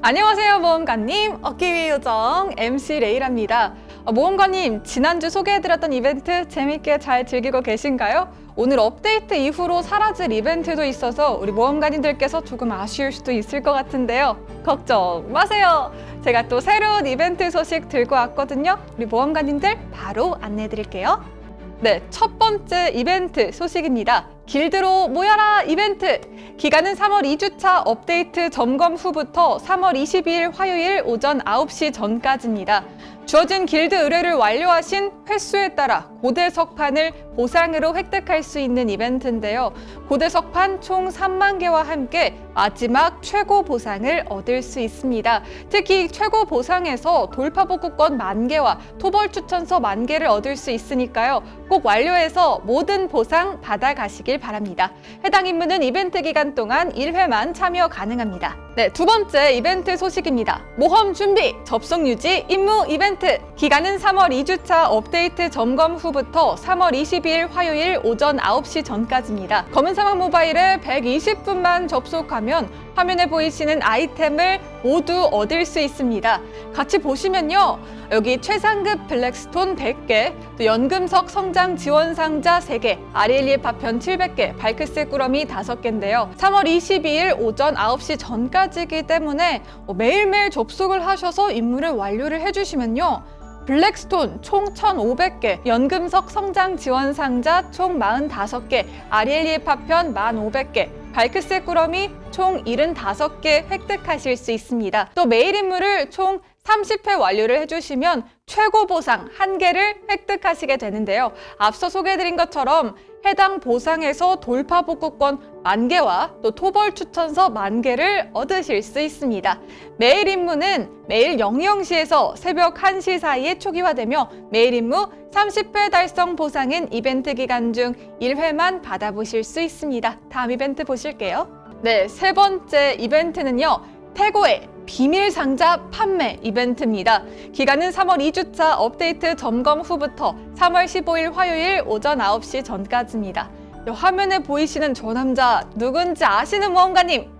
안녕하세요 모험가님. 어깨위 요정 MC 레이랍니다. 어, 모험가님 지난주 소개해드렸던 이벤트 재밌게 잘 즐기고 계신가요? 오늘 업데이트 이후로 사라질 이벤트도 있어서 우리 모험가님들께서 조금 아쉬울 수도 있을 것 같은데요. 걱정 마세요. 제가 또 새로운 이벤트 소식 들고 왔거든요. 우리 모험가님들 바로 안내해드릴게요. 네, 첫 번째 이벤트 소식입니다. 길드로 모여라 이벤트! 기간은 3월 2주차 업데이트 점검 후부터 3월 22일 화요일 오전 9시 전까지입니다. 주어진 길드 의뢰를 완료하신 횟수에 따라 고대 석판을 보상으로 획득할 수 있는 이벤트인데요. 고대 석판 총 3만 개와 함께 마지막 최고 보상을 얻을 수 있습니다. 특히 최고 보상에서 돌파복구권 만 개와 토벌 추천서 만 개를 얻을 수 있으니까요. 꼭 완료해서 모든 보상 받아가시길 바랍니다. 해당 임무는 이벤트 기간 동안 1회만 참여 가능합니다. 네, 두 번째 이벤트 소식입니다. 모험 준비, 접속 유지, 임무 이벤트. 기간은 3월 2주차 업데이트 점검 후부터 3월 22일 화요일 오전 9시 전까지입니다. 검은 사막 모바일에 120분만 접속하면 화면에 보이시는 아이템을 모두 얻을 수 있습니다. 같이 보시면요. 여기 최상급 블랙스톤 100개, 또 연금석 성장 지원 상자 3개, 아리엘리의 파편 700개, 발크스 꾸러미 5개인데요. 3월 22일 오전 9시 전까지이기 때문에 매일매일 접속을 하셔서 임무를 완료를 해주시면요. 블랙스톤 총 1,500개, 연금석 성장 지원 상자 총 45개, 아리엘리의 파편 1,500개, 발크스 꾸러미 총 75개 획득하실 수 있습니다. 또 매일 임무를 총 30회 완료를 해주시면 최고 보상 한개를 획득하시게 되는데요. 앞서 소개해드린 것처럼 해당 보상에서 돌파 복구권 만개와 또 토벌 추천서 만개를 얻으실 수 있습니다. 매일 임무는 매일 00시에서 새벽 1시 사이에 초기화되며 매일 임무 30회 달성 보상은 이벤트 기간 중 1회만 받아보실 수 있습니다. 다음 이벤트 보실게요. 네, 세 번째 이벤트는요. 태고의 비밀 상자 판매 이벤트입니다. 기간은 3월 2주차 업데이트 점검 후부터 3월 15일 화요일 오전 9시 전까지입니다. 화면에 보이시는 저 남자 누군지 아시는 모험가님?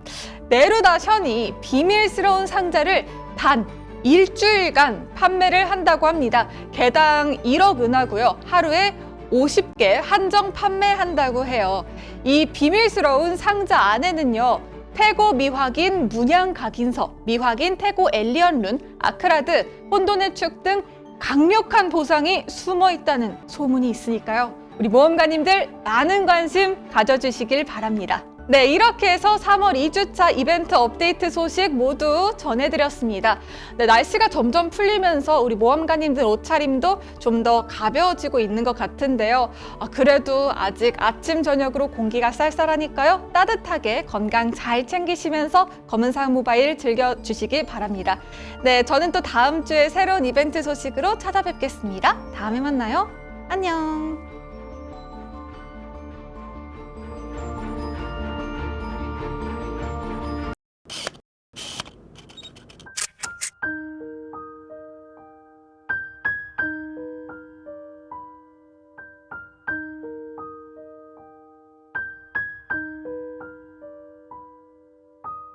네루다 션이 비밀스러운 상자를 단 일주일간 판매를 한다고 합니다. 개당 1억 은하고요. 하루에 50개 한정 판매한다고 해요. 이 비밀스러운 상자 안에는요. 태고 미확인 문양 각인서, 미확인 태고 엘리언 룬, 아크라드, 혼돈의 축 등 강력한 보상이 숨어 있다는 소문이 있으니까요. 우리 모험가님들 많은 관심 가져주시길 바랍니다. 네, 이렇게 해서 3월 2주차 이벤트 업데이트 소식 모두 전해드렸습니다. 네, 날씨가 점점 풀리면서 우리 모험가님들 옷차림도 좀 더 가벼워지고 있는 것 같은데요. 아, 그래도 아직 아침, 저녁으로 공기가 쌀쌀하니까요. 따뜻하게 건강 잘 챙기시면서 검은사항 모바일 즐겨주시기 바랍니다. 네, 저는 또 다음 주에 새로운 이벤트 소식으로 찾아뵙겠습니다. 다음에 만나요. 안녕.